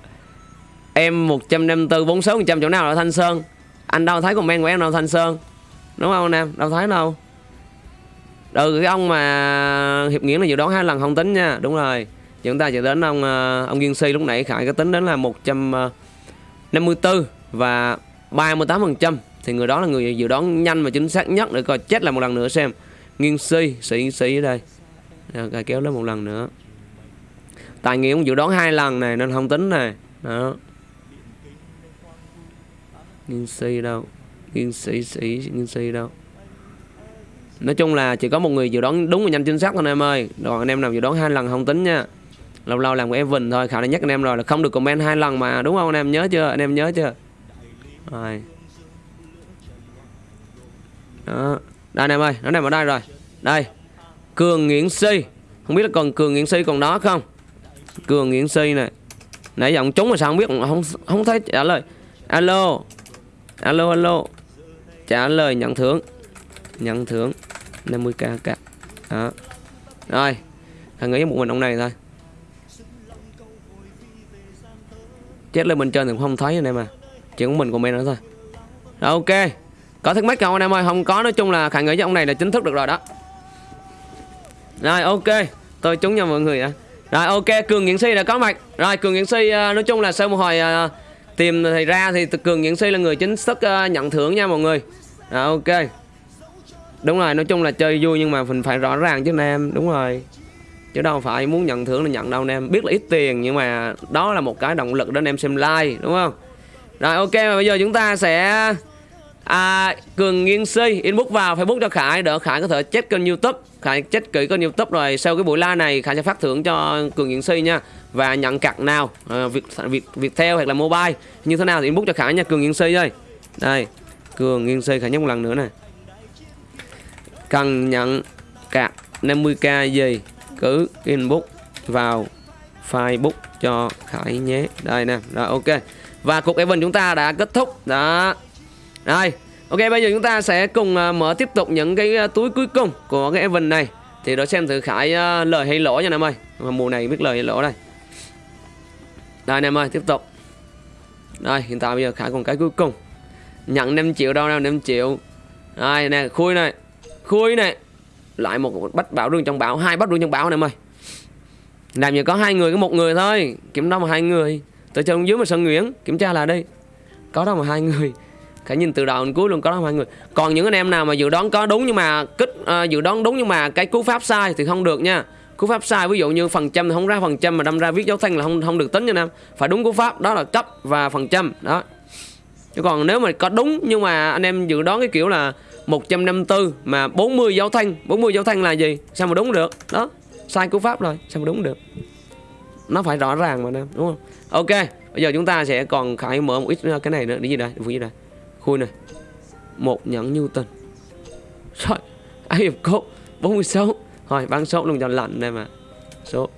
Em 154 46 trăm chỗ nào là Thanh Sơn? Anh đâu thấy comment của em đâu Thanh Sơn? Đúng không anh em? Đâu thấy đâu. Ừ cái ông mà Hiệp Nghĩa là dự đoán hai lần không tính nha. Đúng rồi. Chúng ta sẽ đến ông ờ, ông Duyên Si lúc nãy. Khải có tính đến là 154 ờ, Và 38% Thì người đó là người dự đoán nhanh và chính xác nhất Để coi chết lại một lần nữa xem. Nghiên Si, Sĩ Sĩ ở đây. Rồi kéo lên một lần nữa. Tài nghĩa cũng dự đoán hai lần này, Nên không tính này. Đó. Nghiên si đâu? Nghiên sĩ sĩ nghiên si đâu? Nói chung là chỉ có một người dự đoán đúng và nhanh chính xác thôi anh em ơi. Còn anh em nào dự đoán hai lần không tính nha. Lâu lâu làm của Evan thôi khả năng nhắc anh em rồi là không được comment hai lần mà, đúng không anh em? Nhớ chưa? Anh em nhớ chưa? Rồi. Đó. Đây anh em ơi, nó nằm ở đây rồi. Đây. Cường nguyễn si. Không biết là còn cường nguyễn si còn đó không? Cường nguyễn si này nãy giọng trúng mà sao không biết, không không thấy trả lời. Alo. Alo alo. Trả lời nhận thưởng nhận thưởng 50k cả. Đó. Rồi thằng nghĩ một mình ông này thôi. Chết lên bên trên thì không thấy anh em à. Chỉ có mình comment nữa thôi. Rồi ok. Có thắc mắc không anh em ơi? Không có nói chung là khả nghĩ với ông này là chính thức được rồi đó. Rồi ok. Tôi trúng nha mọi người ạ. Rồi ok. Cường nghiện si đã có mặt. Rồi cường nghiện si uh, à, nói chung là sau một hồi uh, tìm thì ra thì cường nghiện si là người chính thức uh, nhận thưởng nha mọi người. Rồi ok đúng rồi nói chung là chơi vui nhưng mà mình phải rõ ràng chứ anh em. Đúng rồi. Chứ đâu phải muốn nhận thưởng là nhận đâu anh em. Biết là ít tiền nhưng mà đó là một cái động lực để anh em xem like đúng không? Rồi ok và bây giờ chúng ta sẽ à, cường nghiên si inbox vào facebook cho khải. Đỡ khải có thể check kênh youtube. Khải check kỹ kênh youtube rồi sau cái buổi live này khải sẽ phát thưởng cho cường nghiên si nha. Và nhận cặt nào? À, việc việc việc theo hoặc là mobile. Như thế nào thì inbox cho khải nha cường nghiên si ơi. Đây cường nghiên si khải nhắc một lần nữa này cần nhận cạc 50k gì cứ inbox vào facebook cho khải nhé. Đây nè rồi ok. Và cuộc event chúng ta đã kết thúc. Đó. Rồi ok bây giờ chúng ta sẽ cùng uh, mở tiếp tục những cái uh, túi cuối cùng của cái event này. Thì để xem thử khải uh, lời hay lỗ nha em ơi. Mà mùa này biết lời hay lỗ đây. Đây em ơi tiếp tục. Đây hiện tại bây giờ khải còn cái cuối cùng. Nhận 5 triệu đâu nào 5 triệu. Đây nè khui này khui này lại một bách bảo rừng trong bảo hai bách rừng trong bảo này em ơi. Làm gì có hai người có một người thôi kiểm đâu mà hai người. Tôi cho dưới mà Sơn nguyễn kiểm tra là đi có đâu mà hai người. Cả nhìn từ đầu đến cuối luôn có đó hai người. Còn những anh em nào mà dự đoán có đúng nhưng mà kích uh, dự đoán đúng nhưng mà cái cú pháp sai thì không được nha. Cú pháp sai ví dụ như phần trăm thì không ra phần trăm mà đâm ra viết dấu thanh là không không được tính nha nam. Phải đúng cú pháp đó là cấp và phần trăm đó. Chứ còn nếu mà có đúng nhưng mà anh em dự đoán cái kiểu là 154 mà 40 dấu thanh 40 dấu thanh là gì? Sao mà đúng được? Đó sai cú pháp rồi sao mà đúng được? Nó phải rõ ràng mà nè đúng không? Ok bây giờ chúng ta sẽ còn khải mở một ít cái này nữa đi gì đây phụ gì đây. Khui này một nhẫn Newton rồi ai hiệp cốt 46 rồi bán số luôn cho lạnh đây mà. Số.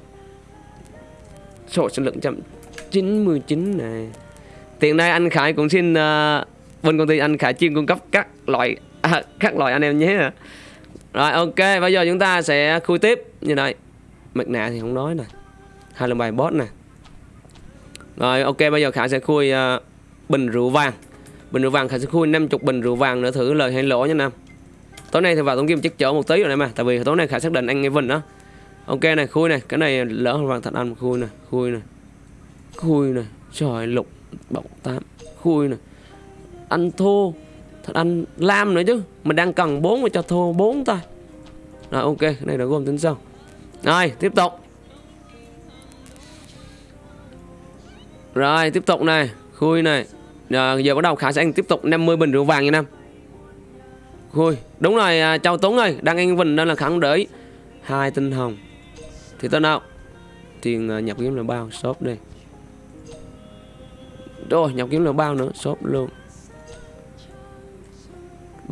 Số số lượng trăm 99 này. Tiền nay anh Khải cũng xin uh, bên công ty anh Khải chuyên cung cấp các loại à, các loại anh em nhé. Rồi ok bây giờ chúng ta sẽ khui tiếp. Như này. Mặt nạ thì không nói nè. Hai lần bài boss nè. Rồi ok bây giờ Khải sẽ khui uh, bình rượu vàng. Bình rượu vàng Khải sẽ khui 50 bình rượu vàng nữa thử lời hay lỗ nha Nam tối nay thì vào tổng kim chắc chở một tí rồi này mà tại vì tối nay Khải xác định anh nghe Vinh đó. Ok này khui này cái này lỡ vàng thật ăn khui này khui này khui này trời lục bọc tám. Khui này ăn thô thật ăn lam nữa chứ. Mình đang cần bốn mà cho thua bốn ta. Rồi ok cái này đã gồm tính sau. Rồi tiếp tục. Rồi tiếp tục này khui này. Rồi, giờ bắt đầu khả sẽ tiếp tục 50 bình rượu vàng nha nam. Khui đúng rồi à, chào tuấn ơi đang anh vinh nên là khẳng đợi hai tinh hồng. Thì tên nào? Tiền à, nhập kiếm là bao shop đi. Rồi nhập kiếm là bao nữa shop luôn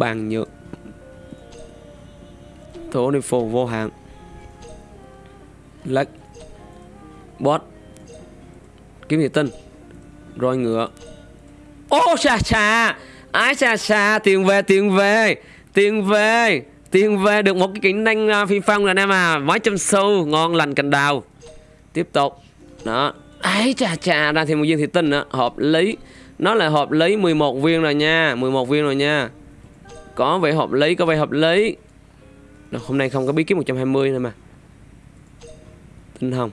bàn nhựa thổ đi phù vô hạn. Lách. Bot kiếm thị tinh. Rồi ngựa. Ô xà xà ái xà xà tiền về tiền về. Tiền về tiền về. Được một cái kỹ năng uh, phi phong rồi em à. Mấy trăm xu ngon lành cành đào. Tiếp tục. Đó. Ấy chà chà ra thêm một viên thị tinh nữa. Hợp lý. Nó là hợp lý 11 viên rồi nha. 11 viên rồi nha có vẻ hợp lý có vẻ hợp lý. Đó, hôm nay không có bí kíp 120 nữa mà. Tinh hồng.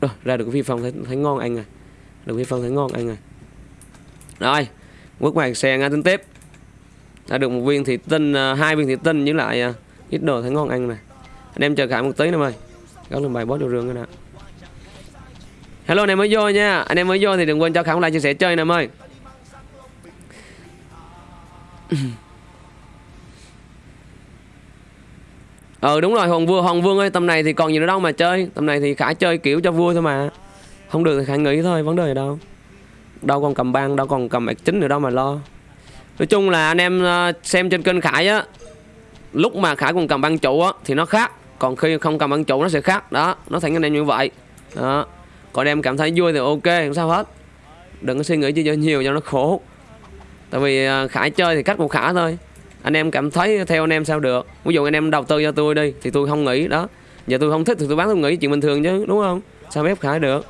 Rồi ra được cái phi phong thấy, thấy ngon anh à. Được phi phong thấy ngon anh à. Rồi quốc hoàng xe ngay tính tiếp. Đã được một viên thị tinh à, hai viên thị tinh với lại à, ít đồ thấy ngon anh này anh em chờ cả một tí nữa ơi các lần bài boss đồ rương cái nè hello anh em mới vô nha. Anh em mới vô thì đừng quên cho khải like chia sẻ chơi nè ơi ờ đúng rồi hoàng vua hoàng vương ơi, tầm này thì còn gì nữa đâu mà chơi. Tầm này thì khải chơi kiểu cho vui thôi mà. Không được thì khải nghĩ thôi, vấn đề gì đâu. Đâu còn cầm băng đâu còn cầm chính nữa đâu mà lo. Nói chung là anh em ờ, xem trên kênh khải á, lúc mà khải còn cầm băng trụ á, thì nó khác. Còn khi không cầm băng trụ nó sẽ khác. Đó, nó thành anh em như vậy. Đó. Còn em cảm thấy vui thì ok, không sao hết. Đừng có suy nghĩ cho nhiều cho nó khổ tại vì à, khải chơi thì cách một khả thôi. Anh em cảm thấy theo anh em sao được. Ví dụ anh em đầu tư cho tôi đi, thì tôi không nghĩ, đó. Giờ tôi không thích thì tôi bán, tôi nghĩ chuyện bình thường chứ, đúng không? Sao ép khải được?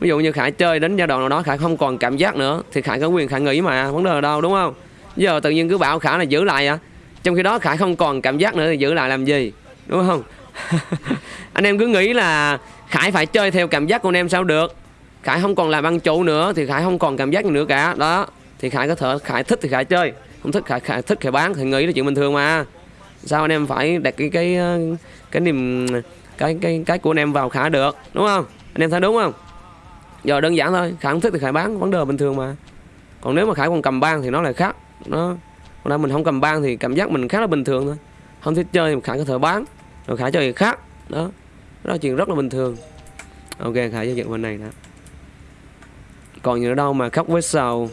Ví dụ như khải chơi đến giai đoạn nào đó, khải không còn cảm giác nữa, thì khải có quyền khải nghĩ mà, vấn đề ở đâu, đúng không? Giờ tự nhiên cứ bảo khải là giữ lại à. Trong khi đó khải không còn cảm giác nữa thì giữ lại làm gì, đúng không? Anh em cứ nghĩ là khải phải chơi theo cảm giác của anh em sao được. Khải không còn làm ăn chủ nữa thì khải không còn cảm giác gì nữa cả, đó thì khải có thể khải thích thì khải chơi. Không thích khải, khải thích khải bán thì nghĩ là chuyện bình thường mà. Sao anh em phải đặt cái cái ờ, cái niềm cái cái cái của anh em vào khả được đúng không? Anh em thấy đúng không? Giờ đơn giản thôi khải không thích thì khải bán vấn đề bình thường mà. Còn nếu mà khải còn cầm ban thì nó lại khác. Nó còn nay mình không cầm ban thì cảm giác mình khá là bình thường thôi. Không thích chơi thì khải có thể bán rồi khải chơi thì khác. Đó đó là chuyện rất là bình thường. Ok khải giao dịch bên này đó còn gì nữa đâu mà khóc với sầu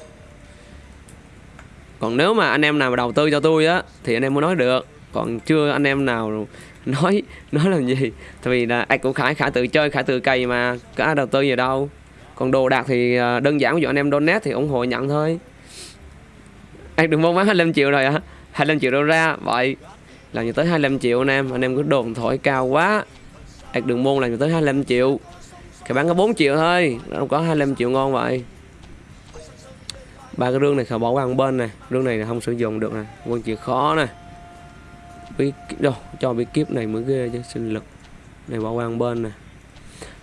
còn nếu mà anh em nào mà đầu tư cho tôi á, thì anh em mới nói được. Còn chưa anh em nào nói nói làm gì. Tại vì là ai cũng khải khải tự chơi, khải tự cày mà, có ai đầu tư gì đâu. Còn đồ đạc thì à, đơn giản, ví dụ anh em donate thì ủng hộ nhận thôi. Anh đừng mong bán 25 triệu rồi à 25 triệu đâu ra, vậy. Làm như tới 25 triệu anh em anh em cứ đồn thổi cao quá. Anh đừng môn làm như tới 25 triệu. Cái bán có 4 triệu thôi, đâu có 25 triệu ngon vậy ba cái rương này khảo bỏ qua một bên này. Rương này là không sử dụng được này, quân chịu khó này, bí đâu cho bí kíp này mới ghê chứ sinh lực. Này bỏ qua một bên này.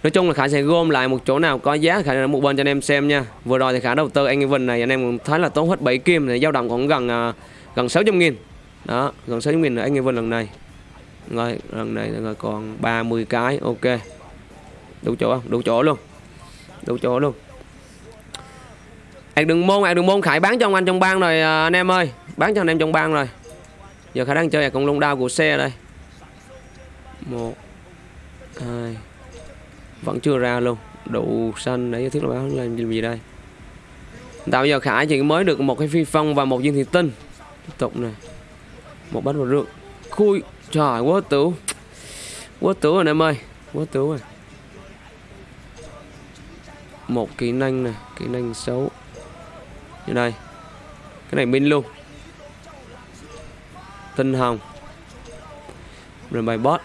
nói chung là khả sẽ gom lại một chỗ nào có giá khả là một bên cho anh em xem nha. Vừa rồi thì khả đầu tư anh Evan này anh em cũng thấy là tốn hết 7 kim này dao động còn gần uh, gần 600 nghìn. Đó gần 600 nghìn là anh Evan lần này. Rồi lần này rồi còn 30 cái ok. Đủ chỗ không? Đủ chỗ luôn. Đủ chỗ luôn hạt đường môn, hạt đường môn khải bán cho ông anh trong bang rồi à, anh em ơi. Bán cho anh em trong bang rồi. Giờ khải đang chơi ạc con lông đao của xe đây. Một, hai, vẫn chưa ra luôn. Đủ xanh để thiết là bán làm gì đây? Tạo giờ khải chỉ mới được một cái phi phong và một viên thị tinh. Tiếp tục này một bát vào rượu. Khui. Trời, quá tử quá tử rồi anh em ơi. Quá tử rồi. Một kỹ năng này kỹ năng xấu như đây. Cái này min luôn. Tinh hồng. Rồi bài bot.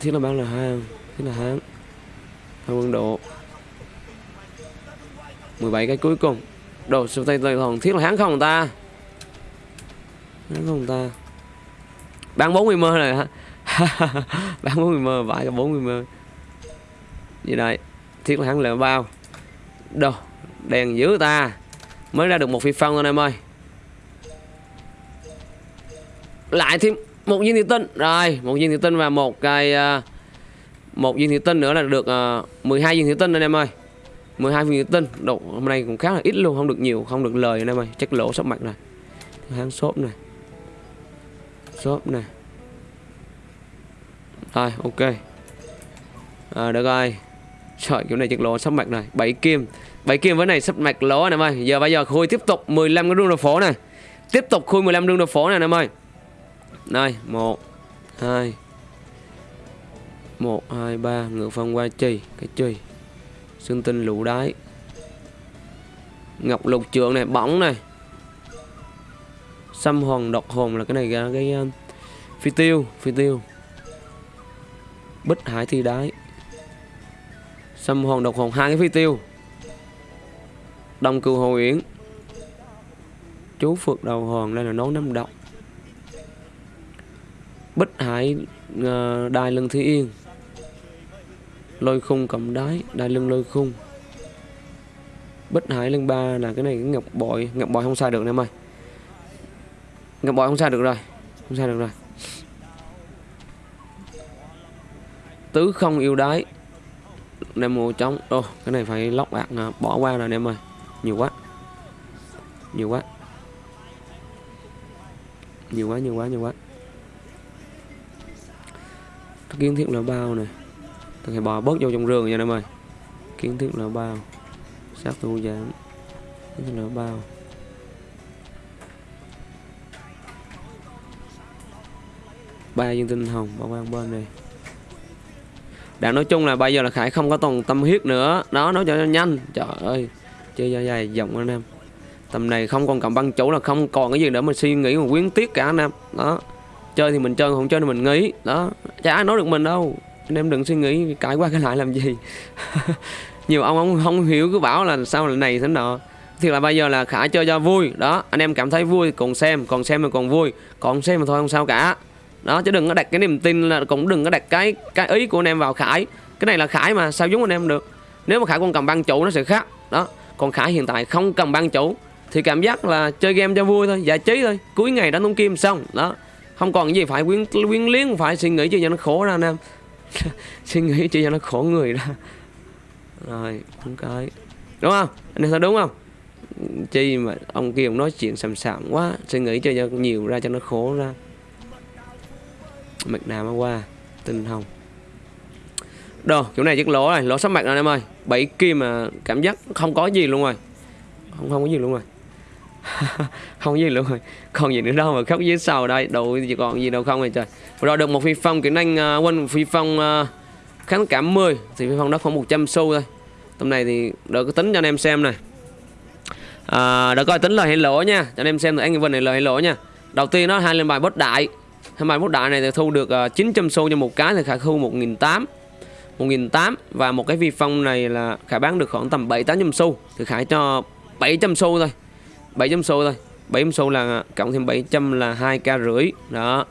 Thiết là bán là hang thiết là háng hang quân độ. 17 cái cuối cùng. Đồ sơ tay tay hồng thiết là háng không ta? Háng không ta. Bán 40 mơ này hả? Bán 40 mơ, vãi cả 40 mơ. Như đây thiết là háng là bao. Đồ đèn dữ ta. Mới ra được một phi phong anh em ơi. Lại thêm một viên thủy tinh. Rồi một viên thủy tinh và một cái à, một viên thủy tinh nữa là được à, 12 viên thủy tinh anh em ơi. 12 viên thủy tinh. Độ hôm nay cũng khá là ít luôn không được nhiều không được lời anh em ơi. Chắc lỗ sắp mặt này háng shop này. Shop này. Rồi ok. À, được rồi. Trời kiểu này chắc lỗ sắp mặt này bảy kim bảy kim với này sắp mạch lỗ anh em ơi giờ bây giờ khui tiếp tục 15 cái rương đồ phố này tiếp tục khui 15 rương đồ phố này anh em ơi đây một hai một hai ba ngựa phong qua chì cái chì xương tinh lũ đáy. Ngọc lục trượng này bóng này. Xăm hòn độc hồn là cái này ra cái uh, phi tiêu phi tiêu. Bích hải thi đáy. Xăm hòn độc hồn hai cái phi tiêu đông cư hồ yến. Chú phượt đầu hòn đây là nón năm độc. Bích Hải ờ, uh, đai lưng Thí Yên. Lôi khung cầm đái Đai lưng lôi khung. Bích Hải lưng ba là cái này cái ngọc bội. Ngọc bội không sai được em ơi. Ngọc bội không sai được rồi Không sai được rồi. Tứ không yêu đái. Nem mùa trống. Ô cái này phải lóc bạc bỏ qua rồi em ơi. Nhiều quá. Nhiều quá. Nhiều quá nhiều quá nhiều quá. Kiến thiết là bao này. Tôi phải bò bớt vô trong rừng nha em ơi. Kiến thiết là bao. Sát thu giảm kiến thiết là bao. Ba dương tinh hồng bao quanh bên đây. đã nói chung là bây giờ là khải không có toàn tâm huyết nữa. Đó, nói cho nhanh. Trời ơi chơi dài dài dòng anh em. Tầm này không còn cầm băng chủ là không còn cái gì để mình suy nghĩ mà quyến tiếc cả anh em. Đó. Chơi thì mình chơi, không chơi thì mình nghĩ đó. Chả ai nói được mình đâu. Anh em đừng suy nghĩ cãi qua cái lại làm gì. Nhiều ông ông không hiểu cứ bảo là sao là này thế nọ. Thì là bây giờ là khả chơi cho vui. Đó. Anh em cảm thấy vui còn xem còn xem mà còn vui. Còn xem mà thôi, không sao cả. Đó, chứ đừng có đặt cái niềm tin là cũng đừng có đặt cái cái ý của anh em vào khải. Cái này là khải mà, sao giống anh em được? Nếu mà khải còn cầm băng chủ nó sẽ khác. Đó còn khải hiện tại không cầm ban chủ, thì cảm giác là chơi game cho vui thôi, giải trí thôi. Cuối ngày đánh tung kim xong, đó. Không còn gì phải quyến quyến liếng phải suy nghĩ cho nó khổ ra, anh em. Suy nghĩ cho nó khổ người ra. Rồi không cái đúng không? Anh em thấy đúng không? Chi mà ông kia ông nói chuyện sầm sạm quá, suy nghĩ cho nhiều ra cho nó khổ ra. Mạch nào mà qua tinh hồng đồ chỗ này chiếc lỗ này lỗ sắp mặt rồi em ơi. Bảy kim mà cảm giác không có gì luôn rồi. Không không có gì luôn rồi. Không gì luôn rồi. Còn gì nữa đâu mà khóc dưới sau đây. Đâu chỉ còn gì đâu không rồi trời. Rồi được một phi phong kỹ năng uh, quân phi phong uh, kháng cảm 10 thì phi phong đó khoảng 100 xu thôi. Tầm này thì đỡ có tính cho anh em xem này à, đỡ coi tính lời hay lỗ nha. Cho anh em xem anh vân này lời hay lỗ nha. Đầu tiên nó hai lên bài bốt đại. Hai bài bốt đại này thì thu được à, uh, 900 xu cho một cái thì khả thu 1.800 1.800 và một cái vi phong này là khả bán được khoảng tầm 7 800 xu thì khả cho 700 xu thôi. 700 xu thôi. 700 xu là cộng thêm 700 là 2k rưỡi. Đó.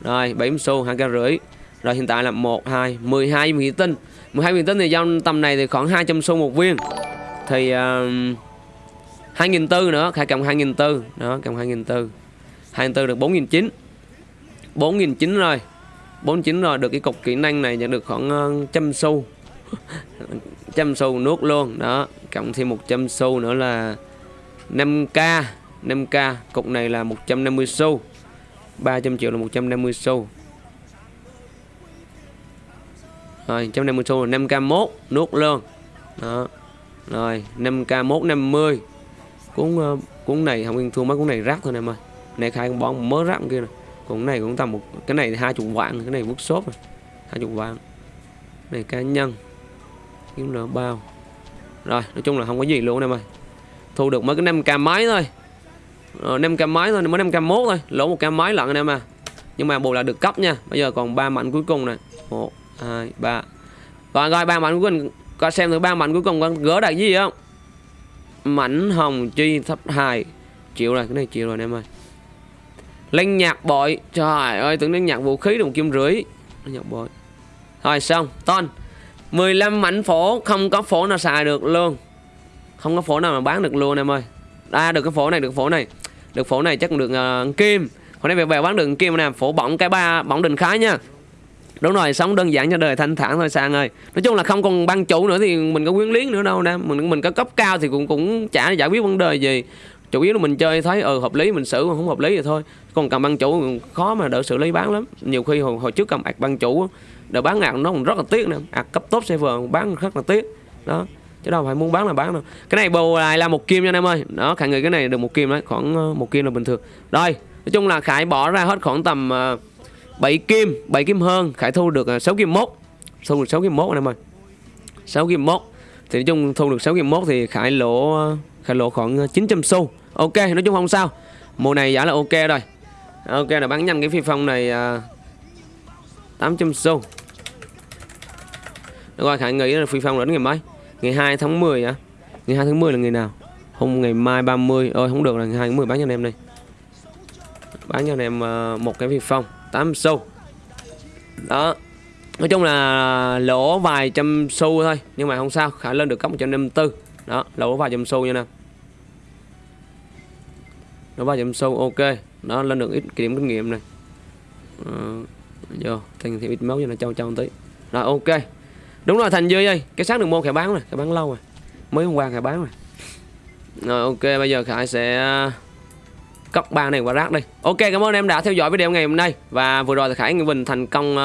Rồi 700 xu 2k rưỡi. Rồi hiện tại là 1 2 12 viên tinh. 12 viên tinh thì giao tầm này thì khoảng 200 xu một viên. Thì um, uh, 2.400 nữa khải cộng 2.400 đó cộng 2.400 2.400 được 4.900 4.900 rồi. 49 rồi được cái cục kỹ năng này nhận được khoảng ờ, trăm xu. Trăm xu nuốt luôn đó. Cộng thêm 100 xu nữa là 5k 5k cục này là 150 xu. 300 triệu là 150 xu. Rồi 150 xu là 5k mốt nuốt luôn. Đó. Rồi 5k mốt 50 cuốn uh, cuốn này không yên thua mấy cuốn này rác thôi em ơi. Này khai con bón mớ rác kia này cái này cũng tầm một cái này hai chục vạn cái này workshop hai chục vạn. Này cá nhân kiếm nợ bao. Rồi nói chung là không có gì luôn em ơi. Thu được mới cái 5k máy thôi. Ờ, 5k máy thôi mới 5k mốt thôi. Lỗ một k máy lận anh em à. Nhưng mà bù là được cấp nha. Bây giờ còn ba mạnh cuối cùng này. Một hai ba. Rồi rồi ba mạnh cuối cùng. Coi xem thử ba mạnh cuối cùng con gỡ được gì không? Mảnh hồng chi thấp 2 chịu rồi cái này chịu rồi anh em ơi lên nhạc bội. Trời ơi tưởng đến nhạc vũ khí đồng kim rưỡi. Nhạc bội. Rồi xong. Ton 15 mảnh phổ. Không có phổ nào xài được luôn. Không có phổ nào mà bán được luôn em ơi. À được cái phổ này được phổ này. Được phổ này chắc cũng được uh, kim. Hôm nay về về bán được kim nè. Phổ bỏng cái ba bỏng đình khái nha. Đúng rồi sống đơn giản cho đời thanh thản thôi sang ơi. Nói chung là không còn ban chủ nữa thì mình có quyến liếng nữa đâu nè. Mình mình có cấp cao thì cũng cũng chả giải quyết vấn đề gì chủ yếu là mình chơi thấy ờ hợp lý mình xử mà không hợp lý thì thôi. Còn cầm băng chủ khó mà đỡ xử lý bán lắm. Nhiều khi hồi, hồi trước cầm ạc băng chủ đỡ bán ạc nó còn rất là tiếc nè. Ạc cấp tốt server bán rất là tiếc. Đó chứ đâu phải muốn bán là bán đâu. Cái này bầu lại là một kim nha anh em ơi. Đó khải người cái này được một kim đấy khoảng ờ, một kim là bình thường. Rồi nói chung là khải bỏ ra hết khoảng tầm ờ, uh, 7 kim 7 kim hơn. Khải thu được ờ, uh, 6 kim mốt. Thu được 6 kim mốt anh em ơi. 6 kim mốt. Thì nói chung thu được 6 kim mốt thì khải lỗ khải lỗ khoảng 900 xu ok nói chung không sao. Mùa này giá là ok rồi. Ok là bán nhanh cái phi phong này à, uh, 800 xu. Được rồi khải nghĩ là phi phong đến ngày mấy? Ngày 2 tháng 10 á ngày 2 tháng 10 là ngày nào? Hôm ngày mai 30 ơi không được là ngày 2 tháng 10 bán cho anh em đi. Bán cho anh em uh, một cái phi phong 8 xu. Đó. Nói chung là lỗ vài trăm xu thôi nhưng mà không sao khả lên được cấp 154 đó lỗ vài trăm xu nha nè nó ba trăm sâu ok. Nó lên được ít điểm kinh nghiệm này. Uh, vô thành thêm ít máu cho nó trâu trâu tí. Rồi ok. Đúng rồi thành dư ơi cái sáng đường môn khải bán rồi khải bán lâu rồi. Mới hôm qua khải bán rồi. Rồi ok bây giờ khải sẽ ờ, cấp ba này qua rác đi. Ok cảm ơn em đã theo dõi video ngày hôm nay. Và vừa rồi thì khải Nguyễn bình thành công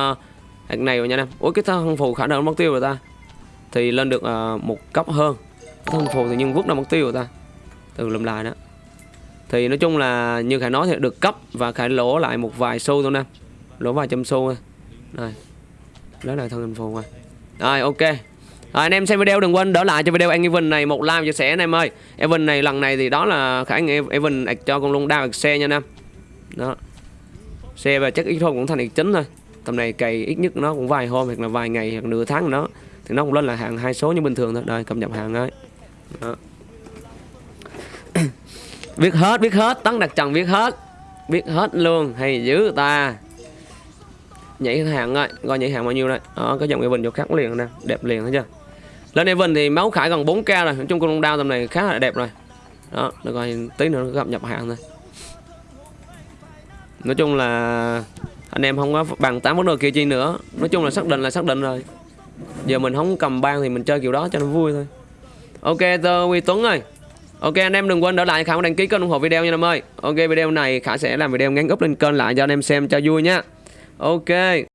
uh, này rồi nha em. Ủa cái thân phù khả năng mất tiêu rồi ta? Thì lên được uh, một cấp hơn. Thân phù thì nhưng vút là mất tiêu rồi ta. Từ lầm lại đó thì nói chung là như khải nói thì được cấp và khải lỗ lại một vài xu thôi nè. Lỗ vài trăm xu thôi. Rồi. Lấy lại thân phù rồi. Rồi ok. À, anh em xem video đừng quên đỡ lại cho video anh Evan này một like chia sẻ anh em ơi. Evan này lần này thì đó là khả năng Evan cho con luôn đao xe nha anh em đó. Xe và chắc ít thôi cũng thành ít chính thôi. Tầm này cày ít nhất nó cũng vài hôm hoặc là vài ngày hoặc nửa tháng nó thì nó cũng lên là hàng hai số như bình thường thôi. Đây cập nhật hàng ấy đó biết hết biết hết, tấn đặt trần biết hết. Biết hết luôn, hay dữ ta. Nhảy hàng ơi, coi nhảy hàng bao nhiêu đây. Đó cái dòng Evan vô khác liền nè, đẹp liền thấy chưa? Lên Evan thì máu khải gần 4k rồi, nói chung con đao tầm này khá là đẹp rồi. Đó được rồi tí nữa nó gặp nhập hàng thôi. Nói chung là anh em không có bằng tám vấn đề kia chi nữa. Nói chung là xác định là xác định rồi. Giờ mình không cầm ban thì mình chơi kiểu đó cho nó vui thôi. Ok tơ huy tuấn ơi ok, anh em đừng quên đỡ lại khả đăng ký kênh ủng hộ video nha em ơi. Ok, video này khả sẽ làm video ngắn up lên kênh lại cho anh em xem cho vui nhá ok.